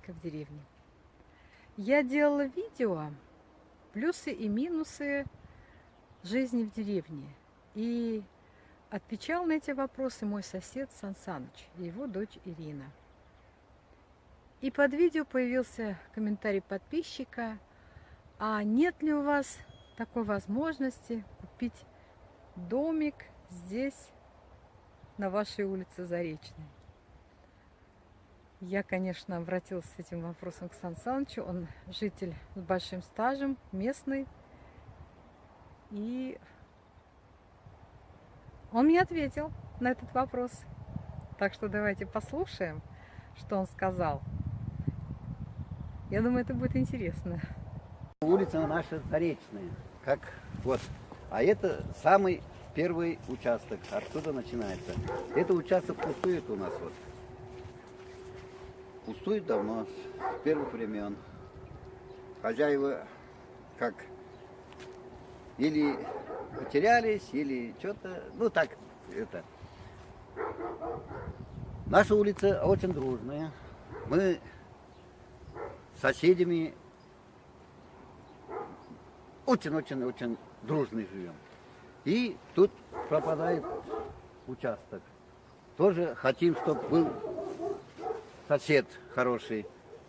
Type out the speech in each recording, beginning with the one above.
домика в деревне. Я делала видео плюсы и минусы жизни в деревне. И отвечал на эти вопросы мой сосед Сан Саныч и его дочь Ирина. И под видео появился комментарий подписчика, а нет ли у вас такой возможности купить домик здесь, на вашей улице Заречной? Я, конечно, обратилась с этим вопросом к Сан Санычу. Он житель с большим стажем, местный. И он мне ответил на этот вопрос. Так что давайте послушаем, что он сказал. Я думаю, это будет интересно. Улица наша Заречная, как вот. А это самый первый участок, оттуда начинается. Это участок пустует у нас вот. Пустует давно, с первых времен. Хозяева как или потерялись, или что-то, ну так, это. Наша улица очень дружная. Мы с соседями очень-очень-очень дружно живем. И тут пропадает участок. Тоже хотим, чтобы был сосед хороший,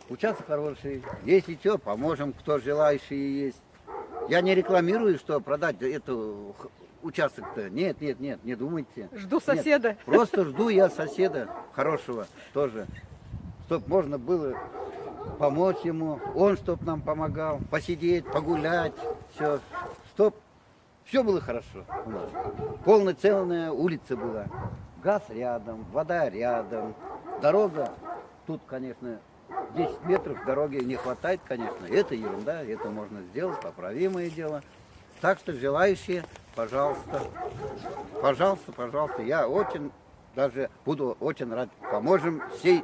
участок хороший. Если что, поможем, кто желающий есть. Я не рекламирую, что продать эту участок-то. Нет, нет, нет, не думайте. Жду соседа. Нет, просто жду я соседа хорошего тоже. Чтоб можно было помочь ему, он чтоб нам помогал, посидеть, погулять, все. Чтоб все было хорошо у нас. Полноценная улица была. Газ рядом, вода рядом, дорога Тут, конечно, 10 метров дороги не хватает, конечно. Это ерунда, это можно сделать, поправимое дело. Так что желающие, пожалуйста, пожалуйста, пожалуйста, я очень даже буду очень рад. Поможем всей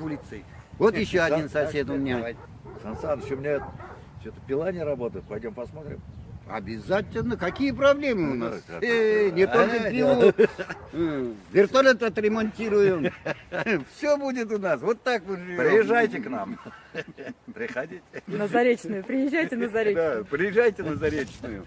улицей. Вот еще один сосед у меня. Сан Саныч, у меня что-то пила не работает. Пойдем посмотрим. Обязательно. Какие проблемы у нас? Э, не только пилу. Вертолет отремонтируем. Все будет у нас. Вот так мы живем. Приезжайте к нам. Приходите. На Заречную. Приезжайте на Заречную. Да, приезжайте на Заречную.